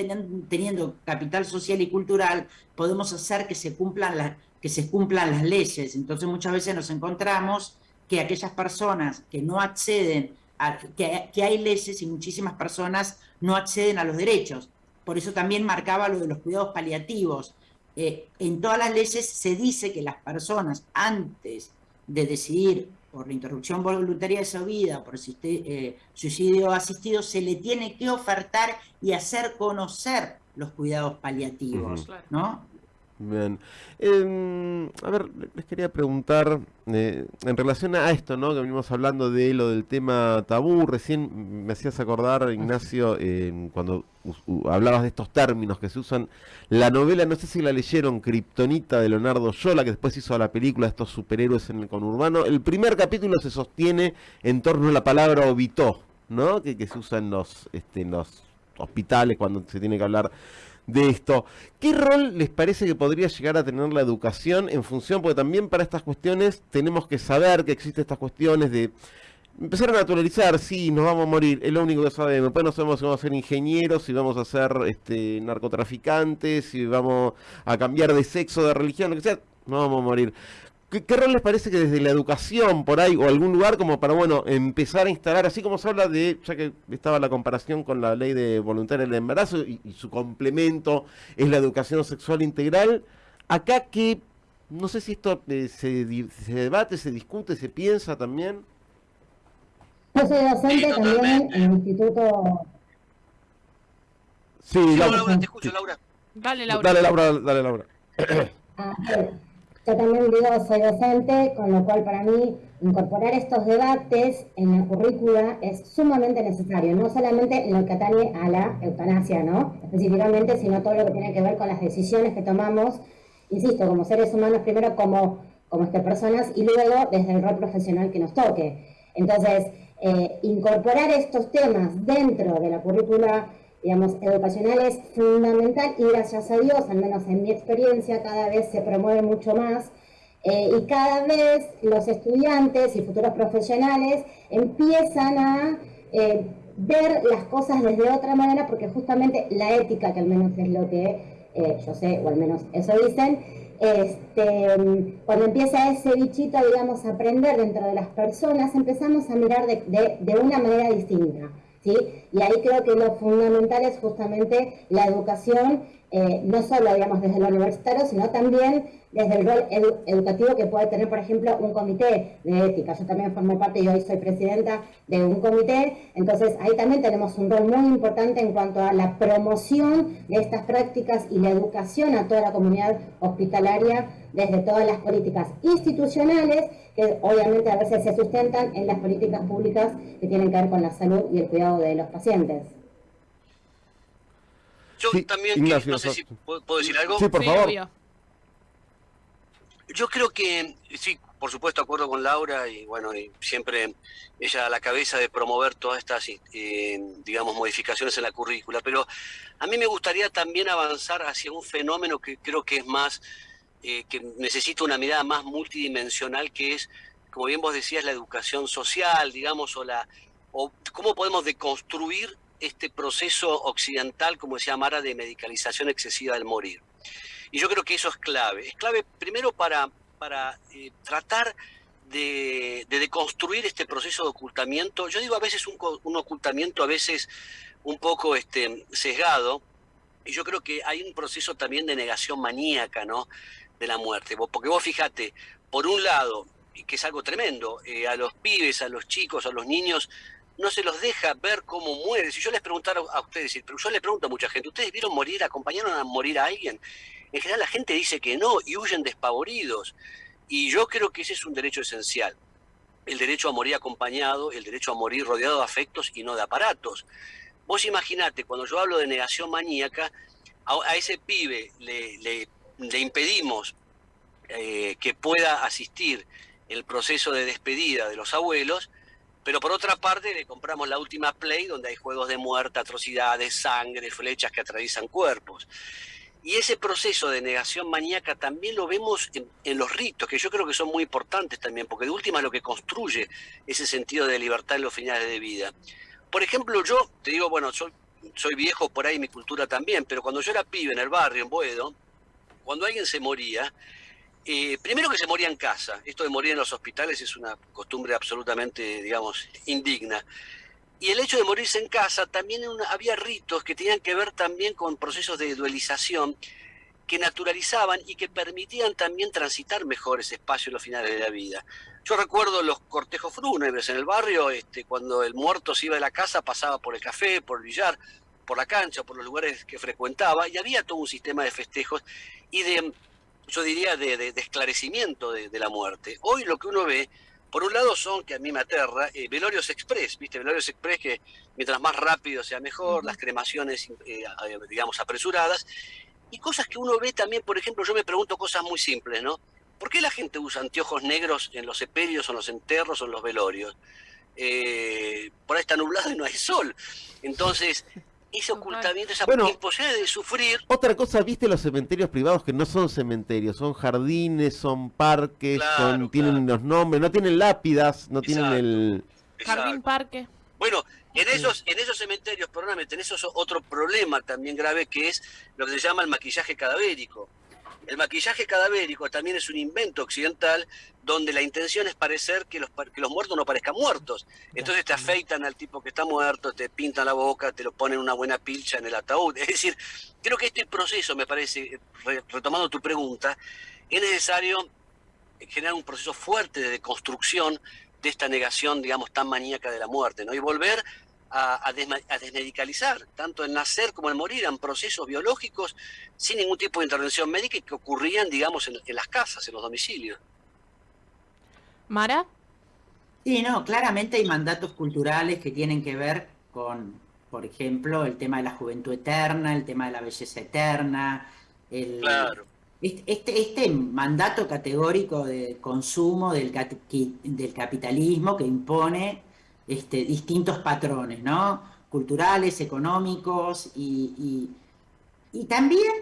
teniendo, capital social y cultural, podemos hacer que se cumplan las que se cumplan las leyes. Entonces muchas veces nos encontramos que aquellas personas que no acceden, a, que, que hay leyes y muchísimas personas no acceden a los derechos. Por eso también marcaba lo de los cuidados paliativos. Eh, en todas las leyes se dice que las personas antes de decidir por la interrupción voluntaria de su vida, por eh, suicidio asistido, se le tiene que ofertar y hacer conocer los cuidados paliativos, ¿no? Bien. Em, a ver, les quería preguntar eh, en relación a esto, ¿no? Que venimos hablando de lo del tema tabú. Recién me hacías acordar, Ignacio, cuando hablabas de estos términos que se usan. La novela, no sé si la leyeron, Kryptonita de Leonardo Yola, que después hizo la película de estos superhéroes en el conurbano. El primer capítulo se sostiene en torno a la palabra obito, ¿no? Que, se usa en los, este, en los hospitales cuando se tiene que hablar de esto. ¿Qué rol les parece que podría llegar a tener la educación en función? Porque también para estas cuestiones tenemos que saber que existen estas cuestiones de empezar a naturalizar, sí, nos vamos a morir, es lo único que sabemos. Después no sabemos si vamos a ser ingenieros, si vamos a ser este, narcotraficantes, si vamos a cambiar de sexo, de religión, lo que sea, nos vamos a morir. ¿Qué, rol les parece que desde la educación por ahí o algún lugar como para, bueno, empezar a instalar, así como se habla de, ya que estaba la comparación con la ley de voluntaria del embarazo y, su complemento es la educación sexual integral, acá que, no sé si esto eh, se, debate, se discute, se piensa también. Yo soy docente también en el instituto... Sí, Laura, te escucho, Laura. Dale, Laura. Dale, Laura, dale, Laura. Ah, yo también digo, soy docente, con lo cual para mí incorporar estos debates en la currícula es sumamente necesario, no solamente en lo que atañe a la eutanasia, ¿no? Específicamente, sino todo lo que tiene que ver con las decisiones que tomamos, insisto, como seres humanos, primero como, como este, personas y luego desde el rol profesional que nos toque. Entonces, eh, incorporar estos temas dentro de la currícula digamos, educacional es fundamental y gracias a Dios, al menos en mi experiencia, cada vez se promueve mucho más eh, y cada vez los estudiantes y futuros profesionales empiezan a eh, ver las cosas desde otra manera porque justamente la ética, que al menos es lo que eh, yo sé, o al menos eso dicen, este, cuando empieza ese bichito, digamos, a aprender dentro de las personas, empezamos a mirar de, de una manera distinta. ¿Sí? Y ahí creo que lo fundamental es justamente la educación, eh, no solo, digamos, desde lo universitario, sino también desde el rol educativo que puede tener, por ejemplo, un comité de ética. Yo también formo parte y hoy soy presidenta de un comité, entonces ahí también tenemos un rol muy importante en cuanto a la promoción de estas prácticas y la educación a toda la comunidad hospitalaria desde todas las políticas institucionales, que obviamente a veces se sustentan en las políticas públicas que tienen que ver con la salud y el cuidado de los pacientes. Yo también, no sé si puedo, decir algo. Sí, por favor. Yo creo que, sí, por supuesto, acuerdo con Laura y bueno, y siempre ella a la cabeza de promover todas estas, eh, digamos, modificaciones en la currícula, pero a mí me gustaría también avanzar hacia un fenómeno que creo que es más, eh, que necesita una mirada más multidimensional, que es, como bien vos decías, la educación social, digamos, o la, o cómo podemos deconstruir este proceso occidental, como decía Mara, de medicalización excesiva del morir. Y yo creo que eso es clave. Es clave primero para, para eh, tratar de, de, deconstruir este proceso de ocultamiento. Yo digo a veces un, un, ocultamiento, a veces un poco este, sesgado, y yo creo que hay un proceso también de negación maníaca, ¿no? De la muerte. Porque vos fíjate, por un lado, que es algo tremendo, eh, a los pibes, a los chicos, a los niños, no se los deja ver cómo muere. Si yo les preguntara a ustedes, pero yo les pregunto a mucha gente, ¿ustedes vieron morir, acompañaron a morir a alguien? En general la gente dice que no y huyen despavoridos. Y yo creo que ese es un derecho esencial. El derecho a morir acompañado, el derecho a morir rodeado de afectos y no de aparatos. Vos imaginate, cuando yo hablo de negación maníaca, a, ese pibe le, impedimos eh, que pueda asistir el proceso de despedida de los abuelos, pero por otra parte le compramos la última Play donde hay juegos de muerte, atrocidades, sangre, flechas que atraviesan cuerpos. Y ese proceso de negación maníaca también lo vemos en, los ritos, que yo creo que son muy importantes también, porque de última es lo que construye ese sentido de libertad en los finales de vida. Por ejemplo, yo te digo, bueno, soy, soy viejo por ahí, mi cultura también, pero cuando yo era pibe en el barrio, en Boedo, cuando alguien se moría, eh, primero que se moría en casa, esto de morir en los hospitales es una costumbre absolutamente, digamos, indigna. Y el hecho de morirse en casa, también había ritos que tenían que ver también con procesos de dualización que naturalizaban y que permitían también transitar mejor ese espacio en los finales de la vida. Yo recuerdo los cortejos fúnebres en el barrio, este, cuando el muerto se iba de la casa, pasaba por el café, por el billar, por la cancha, por los lugares que frecuentaba, y había todo un sistema de festejos y de, yo diría, de, esclarecimiento de, la muerte. Hoy lo que uno ve por un lado son, que a mí me aterra, eh, velorios express, ¿viste? Velorios express que mientras más rápido sea mejor, las cremaciones, eh, digamos, apresuradas, y cosas que uno ve también, por ejemplo, yo me pregunto cosas muy simples, ¿no? ¿Por qué la gente usa anteojos negros en los sepelios o en los enterros o en los velorios? Eh, por ahí está nublado y no hay sol. Entonces, ese ocultamiento, esa bueno, imposibilidad de sufrir. Otra cosa, viste los cementerios privados que no son cementerios, son jardines, son parques, son, tienen los nombres, no tienen lápidas, no tienen el... Jardín parque. Bueno, en esos, en esos cementerios, perdóname, tenés otro problema también grave que es lo que se llama el maquillaje cadavérico. El maquillaje cadavérico también es un invento occidental donde la intención es parecer que los, que los muertos no parezcan muertos. Entonces te afeitan al tipo que está muerto, te pintan la boca, te lo ponen una buena pilcha en el ataúd. Es decir, creo que este proceso, me parece, retomando tu pregunta, es necesario generar un proceso fuerte de construcción de esta negación, digamos, tan maníaca de la muerte, ¿no? Y volver a, desmedicalizar, tanto el nacer como el morir, eran procesos biológicos sin ningún tipo de intervención médica que ocurrían, digamos, en, las casas, en los domicilios. Mara. Sí, no, claramente hay mandatos culturales que tienen que ver con, por ejemplo, el tema de la juventud eterna, el tema de la belleza eterna, el, claro. este, este mandato categórico de consumo del, del capitalismo que impone este, distintos patrones, ¿no? Culturales, económicos y, y, también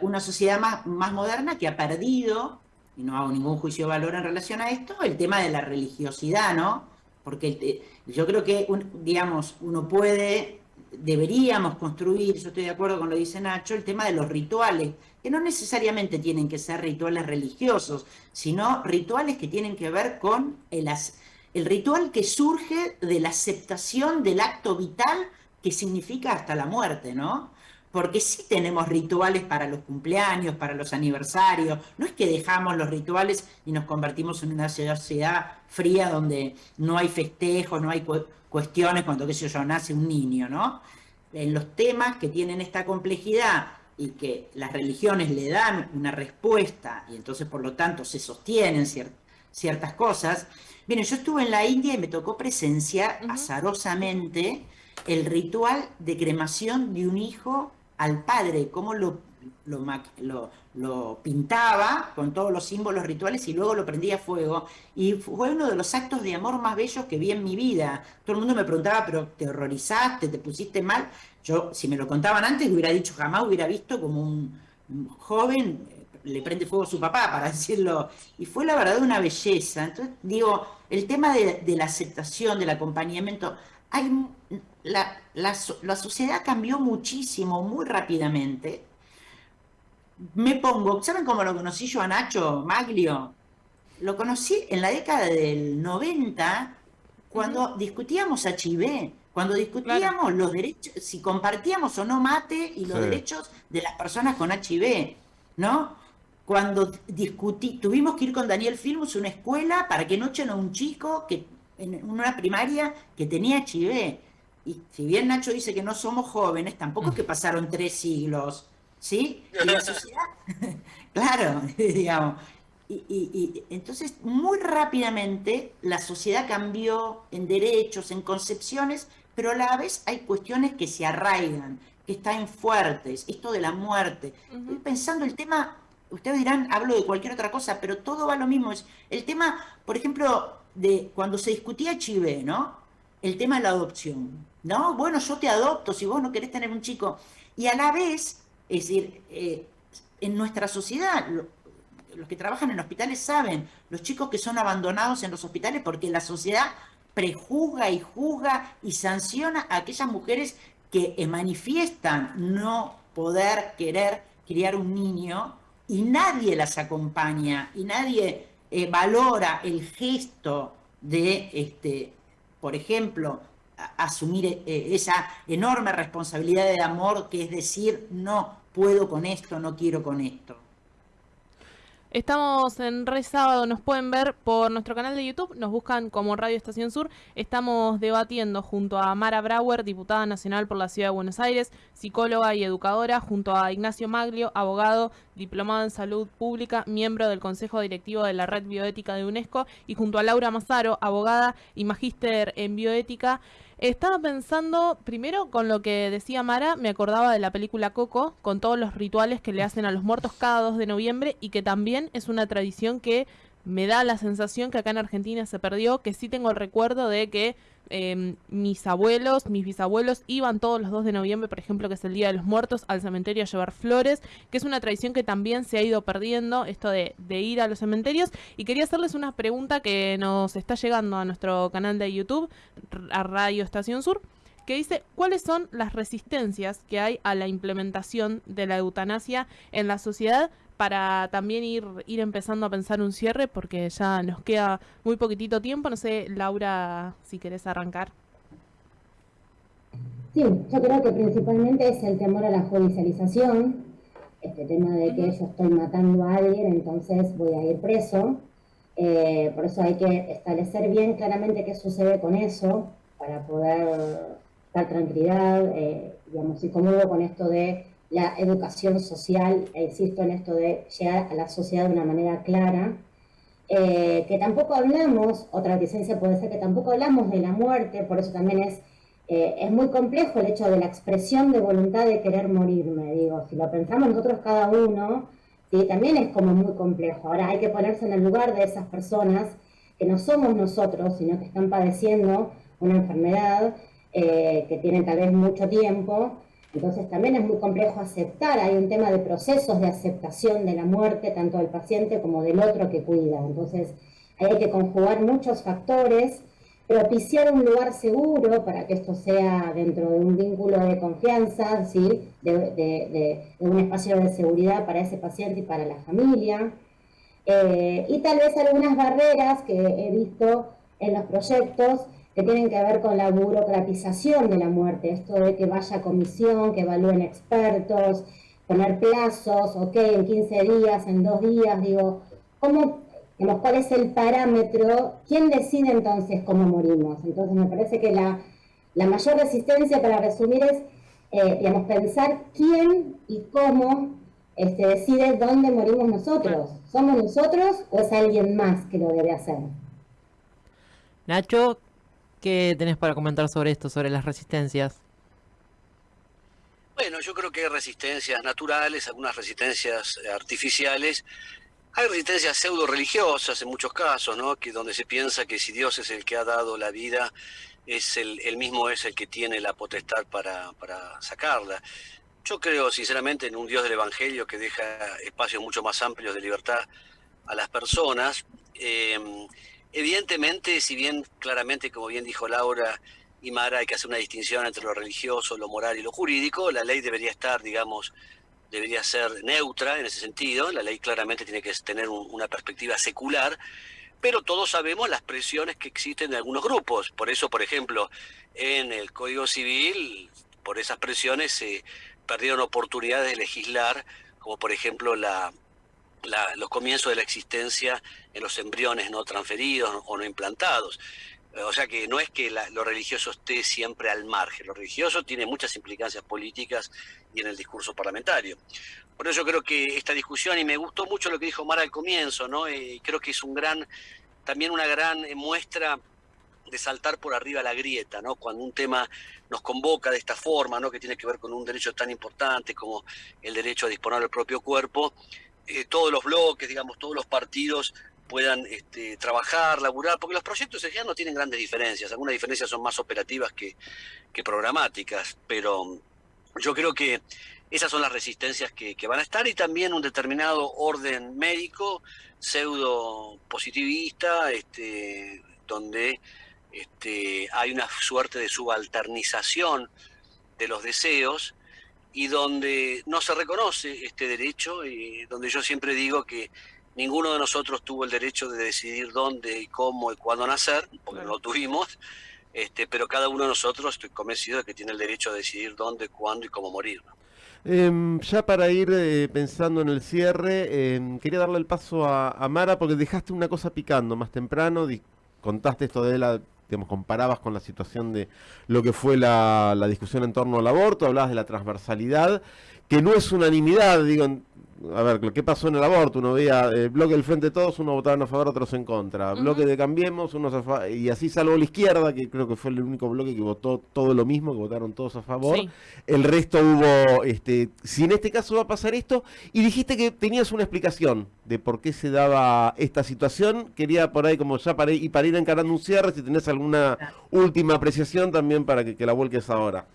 una sociedad más, más moderna que ha perdido, y no hago ningún juicio de valor en relación a esto, el tema de la religiosidad, ¿no? Porque yo creo que, digamos, uno puede, deberíamos construir, yo estoy de acuerdo con lo que dice Nacho, el tema de los rituales, que no necesariamente tienen que ser rituales religiosos, sino rituales que tienen que ver con el, el ritual que surge de la aceptación del acto vital que significa hasta la muerte, ¿no? Porque sí tenemos rituales para los cumpleaños, para los aniversarios. No es que dejamos los rituales y nos convertimos en una sociedad fría donde no hay festejos, no hay cuestiones cuando, qué sé yo, nace un niño, ¿no? En los temas que tienen esta complejidad y que las religiones le dan una respuesta y entonces por lo tanto se sostienen ciertas cosas, Miren, yo estuve en la India y me tocó presenciar azarosamente el ritual de cremación de un hijo al padre, cómo lo, lo, pintaba con todos los símbolos rituales y luego lo prendía a fuego. Y fue uno de los actos de amor más bellos que vi en mi vida. Todo el mundo me preguntaba, pero ¿te horrorizaste? ¿Te pusiste mal? Yo, si me lo contaban antes, hubiera dicho, jamás hubiera visto como un joven le prende fuego a su papá, para decirlo. Y fue la verdad una belleza. Entonces, digo, el tema de, la aceptación, del acompañamiento, hay, la, la, sociedad cambió muchísimo, muy rápidamente. Me pongo, ¿saben cómo lo conocí yo a Nacho Maglio? Lo conocí en la década del 90, cuando discutíamos HIV, cuando discutíamos los derechos, si compartíamos o no mate y los derechos de las personas con HIV, ¿no? Cuando discutí, tuvimos que ir con Daniel Filmus a una escuela para que no echen a un chico que, en una primaria que tenía HIV. Y si bien Nacho dice que no somos jóvenes, tampoco es que pasaron tres siglos, ¿sí? Y la sociedad, claro, digamos. Y, entonces, muy rápidamente, la sociedad cambió en derechos, en concepciones, pero a la vez hay cuestiones que se arraigan, que están fuertes. Esto de la muerte. Estoy pensando el tema ustedes dirán, hablo de cualquier otra cosa, pero todo va lo mismo. El tema, por ejemplo, de cuando se discutía Chive, ¿no? El tema de la adopción, ¿no? Bueno, yo te adopto si vos no querés tener un chico. Y a la vez, es decir, eh, en nuestra sociedad, los que trabajan en hospitales saben, los chicos que son abandonados en los hospitales porque la sociedad prejuzga y juzga y sanciona a aquellas mujeres que manifiestan no poder querer criar un niño y nadie las acompaña y nadie eh, valora el gesto de, este, por ejemplo, asumir eh, esa enorme responsabilidad de amor que es decir, no puedo con esto, no quiero con esto. Estamos en Re Sábado, nos pueden ver por nuestro canal de YouTube, nos buscan como Radio Estación Sur. Estamos debatiendo junto a Mara Brauer, diputada nacional por la Ciudad de Buenos Aires, psicóloga y educadora, junto a Ignacio Maglio, abogado, diplomado en salud pública, miembro del Consejo Directivo de la Red Bioética de UNESCO, y junto a Laura Mazaro, abogada y magíster en bioética. Estaba pensando, primero con lo que decía Mara, me acordaba de la película Coco, con todos los rituales que le hacen a los muertos cada 2 de noviembre y que también es una tradición que me da la sensación que acá en Argentina se perdió, que sí tengo el recuerdo de que Em, mis abuelos, mis bisabuelos iban todos los 2 de noviembre, por ejemplo, que es el Día de los Muertos, al cementerio a llevar flores, que es una tradición que también se ha ido perdiendo, esto de, ir a los cementerios. Y quería hacerles una pregunta que nos está llegando a nuestro canal de YouTube, a Radio Estación Sur que dice cuáles son las resistencias que hay a la implementación de la eutanasia en la sociedad para también ir, ir empezando a pensar un cierre porque ya nos queda muy poquitito tiempo. No sé, Laura, si querés arrancar. Sí, yo creo que principalmente es el temor a la judicialización, este tema de que yo estoy matando a alguien, entonces voy a ir preso. Eh, por eso hay que establecer bien claramente qué sucede con eso para poder dar tranquilidad, eh, digamos, y cómodo con esto de la educación social, e insisto en esto de llegar a la sociedad de una manera clara, eh, que tampoco hablamos, otra licencia puede ser que tampoco hablamos de la muerte, por eso también es, eh, es muy complejo el hecho de la expresión de voluntad de querer morirme, digo, si lo pensamos nosotros cada uno, ¿sí? también es como muy complejo. Ahora hay que ponerse en el lugar de esas personas que no somos nosotros, sino que están padeciendo una enfermedad, eh, que tienen tal vez mucho tiempo, entonces también es muy complejo aceptar, hay un tema de procesos de aceptación de la muerte, tanto del paciente como del otro que cuida. Entonces hay que conjugar muchos factores, propiciar un lugar seguro para que esto sea dentro de un vínculo de confianza, ¿sí? de, un espacio de seguridad para ese paciente y para la familia. Eh, y tal vez algunas barreras que he visto en los proyectos que tienen que ver con la burocratización de la muerte, esto de que vaya comisión, que evalúen expertos, poner plazos, ok, en 15 días, en dos días, digo, ¿cómo, digamos, cuál es el parámetro? ¿Quién decide entonces cómo morimos? Entonces me parece que la, mayor resistencia, para resumir, es, eh, digamos, pensar quién y cómo este, decide dónde morimos nosotros. ¿Somos nosotros o es alguien más que lo debe hacer? Nacho, ¿Qué tenés para comentar sobre esto, sobre las resistencias? Bueno, yo creo que hay resistencias naturales, algunas resistencias artificiales. Hay resistencias pseudo religiosas en muchos casos, ¿no? Que donde se piensa que si Dios es el que ha dado la vida, es el, mismo es el que tiene la potestad para, para sacarla. Yo creo sinceramente en un Dios del Evangelio que deja espacios mucho más amplios de libertad a las personas. Eh, Evidentemente, si bien claramente, como bien dijo Laura y Mara, hay que hacer una distinción entre lo religioso, lo moral y lo jurídico, la ley debería estar, digamos, debería ser neutra en ese sentido, la ley claramente tiene que tener una perspectiva secular, pero todos sabemos las presiones que existen de algunos grupos. Por eso, por ejemplo, en el Código Civil, por esas presiones se perdieron oportunidades de legislar, como por ejemplo la los comienzos de la existencia en los embriones no transferidos o no implantados. O sea que no es que lo religioso esté siempre al margen, lo religioso tiene muchas implicancias políticas y en el discurso parlamentario. Por eso creo que esta discusión, y me gustó mucho lo que dijo Mara al comienzo, ¿no? Eh, creo que es un gran, también una gran muestra de saltar por arriba la grieta, ¿no? Cuando un tema nos convoca de esta forma, ¿no? Que tiene que ver con un derecho tan importante como el derecho a disponer del propio cuerpo, eh, todos los bloques, digamos, todos los partidos puedan este, trabajar, laburar, porque los proyectos en no tienen grandes diferencias, algunas diferencias son más operativas que, programáticas, pero Yo creo que esas son las resistencias que, van a estar y también un determinado orden médico pseudo positivista, este, donde este, hay una suerte de subalternización de los deseos y donde no se reconoce este derecho y donde yo siempre digo que ninguno de nosotros tuvo el derecho de decidir dónde y cómo y cuándo nacer, porque no lo tuvimos, este, pero cada uno de nosotros estoy convencido de que tiene el derecho de decidir dónde, cuándo y cómo morir. Em, ya para ir eh, pensando en el cierre, em, quería darle el paso a, Mara porque dejaste una cosa picando más temprano, contaste esto de la, digamos, comparabas con la situación de lo que fue la, la discusión en torno al aborto, hablabas de la transversalidad, que no es unanimidad, digo, a ver, ¿qué pasó en el aborto? Uno veía el bloque del Frente de Todos, uno votaban a favor, otros en contra. Bloque de Cambiemos, unos a favor. Y así salvo la izquierda, que creo que fue el único bloque que votó todo lo mismo, que votaron todos a favor. El resto hubo, este, si en este caso va a pasar esto, y dijiste que tenías una explicación de por qué se daba esta situación. Quería por ahí, como ya para, y para ir encarando un cierre, si tenés alguna última apreciación también para que, que la vuelques ahora.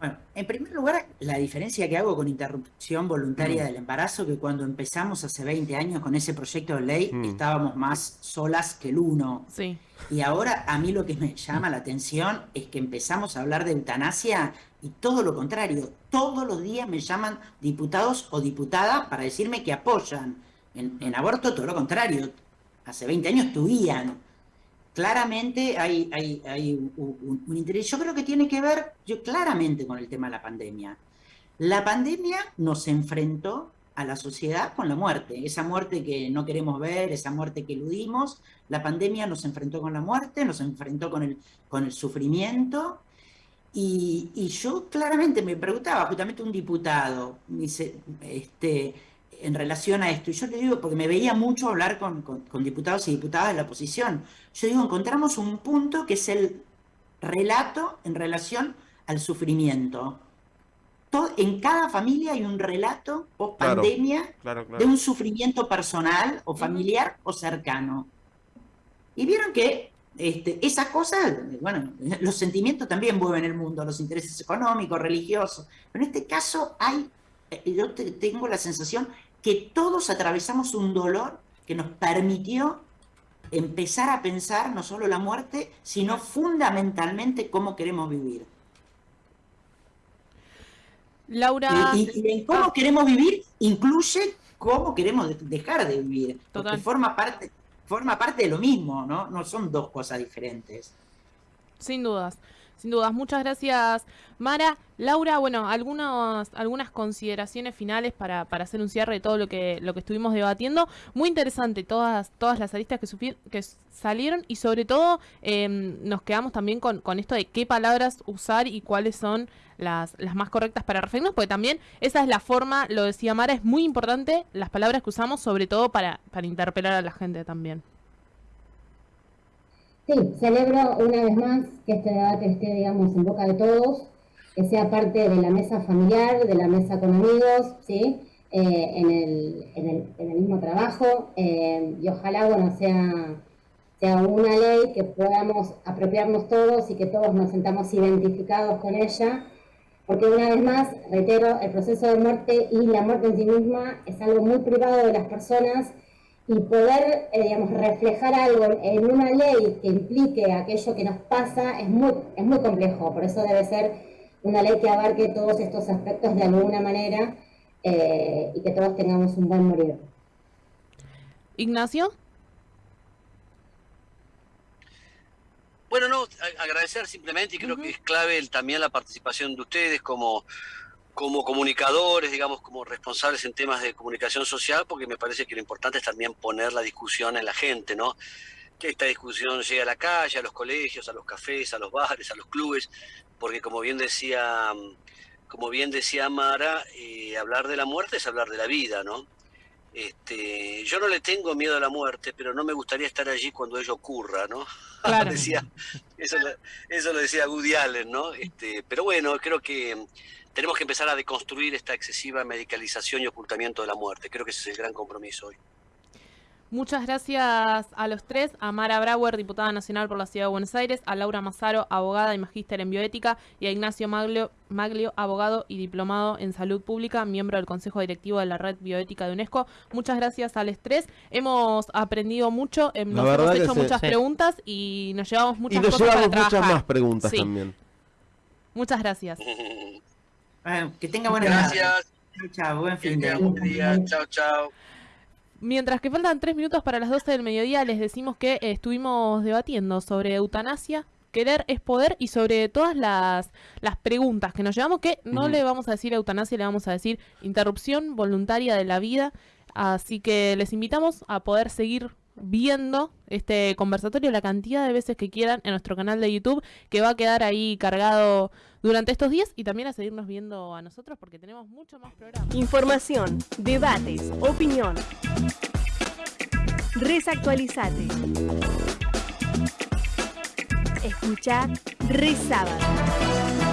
Bueno, en primer lugar, la diferencia que hago con interrupción voluntaria mm. del embarazo, que cuando empezamos hace 20 años con ese proyecto de ley, mm. estábamos más solas que el uno. Sí. Y ahora a mí lo que me llama la atención es que empezamos a hablar de eutanasia y todo lo contrario. Todos los días me llaman diputados o diputadas para decirme que apoyan. En, en aborto todo lo contrario. Hace 20 años tuvían claramente hay, hay, un, interés. Yo creo que tiene que ver yo, claramente con el tema de la pandemia. La pandemia nos enfrentó a la sociedad con la muerte, esa muerte que no queremos ver, esa muerte que eludimos. La pandemia nos enfrentó con la muerte, nos enfrentó con el, con el sufrimiento. Y, y yo claramente me preguntaba, justamente un diputado, me dice, este, en relación a esto. Y yo le digo, porque me veía mucho hablar con, diputados y diputadas de la oposición. Yo digo, encontramos un punto que es el relato en relación al sufrimiento. Todo, en cada familia hay un relato post pandemia de un sufrimiento personal o familiar o cercano. Y vieron que este, esas cosas, bueno, los sentimientos también mueven el mundo, los intereses económicos, religiosos, pero en este caso hay, eh, yo tengo la sensación que todos atravesamos un dolor que nos permitió empezar a pensar no solo la muerte, sino fundamentalmente cómo queremos vivir. Laura. Y, cómo queremos vivir incluye cómo queremos dejar de vivir. Porque forma parte, forma parte de lo mismo, ¿no? No son dos cosas diferentes. Sin dudas. Sin dudas, muchas gracias Mara. Laura, bueno, algunas, algunas consideraciones finales para, para hacer un cierre de todo lo que, lo que estuvimos debatiendo. Muy interesante todas, todas las aristas que, que salieron y sobre todo em, nos quedamos también con, con esto de qué palabras usar y cuáles son las, las más correctas para referirnos, porque también esa es la forma, lo decía Mara, es muy importante las palabras que usamos, sobre todo para, para interpelar a la gente también. Sí, celebro una vez más que este debate esté, digamos, en boca de todos, que sea parte de la mesa familiar, de la mesa con amigos, ¿sí? Eh, en, el, en, el, en, el, mismo trabajo, eh, y ojalá, bueno, sea, sea una ley que podamos apropiarnos todos y que todos nos sentamos identificados con ella, porque una vez más, reitero, el proceso de muerte y la muerte en sí misma es algo muy privado de las personas, y poder, eh, digamos, reflejar algo en una ley que implique aquello que nos pasa es muy, es muy complejo. Por eso debe ser una ley que abarque todos estos aspectos de alguna manera eh, y que todos tengamos un buen morir. Ignacio. Bueno, no, agradecer simplemente y creo que es clave también la participación de ustedes como como comunicadores, digamos, como responsables en temas de comunicación social, porque me parece que lo importante es también poner la discusión en la gente, ¿no? Que esta discusión llegue a la calle, a los colegios, a los cafés, a los bares, a los clubes, porque como bien decía, como bien decía Mara, eh, hablar de la muerte es hablar de la vida, ¿no? Este, yo no le tengo miedo a la muerte, pero no me gustaría estar allí cuando ello ocurra, ¿no? decía, eso, eso, lo decía Woody Allen, ¿no? Este, pero bueno, creo que tenemos que empezar a deconstruir esta excesiva medicalización y ocultamiento de la muerte. Creo que ese es el gran compromiso hoy. Muchas gracias a los tres, a Mara Brauer, diputada nacional por la Ciudad de Buenos Aires, a Laura Mazaro, abogada y magíster en bioética, y a Ignacio Maglio, Maglio, abogado y diplomado en salud pública, miembro del Consejo Directivo de la Red Bioética de UNESCO. Muchas gracias a los tres. Hemos aprendido mucho, La nos verdad hemos hecho muchas Sí. preguntas y nos llevamos Y muchas nos cosas llevamos para muchas trabajar. más preguntas Sí. también. Muchas gracias. Ah, que tenga buena Gracias. Chao, chao, buen fin de día. Chao, chao. Mientras que faltan tres minutos para las 12 del mediodía, les decimos que estuvimos debatiendo sobre eutanasia, querer es poder y sobre todas las, las preguntas que nos llevamos, que no le vamos a decir eutanasia, le vamos a decir interrupción voluntaria de la vida. Así que les invitamos a poder seguir viendo este conversatorio la cantidad de veces que quieran en nuestro canal de YouTube, que va a quedar ahí cargado durante estos días y también a seguirnos viendo a nosotros porque tenemos mucho más programas. Información, debates, opinión. Resactualizate. Escuchar Resábado.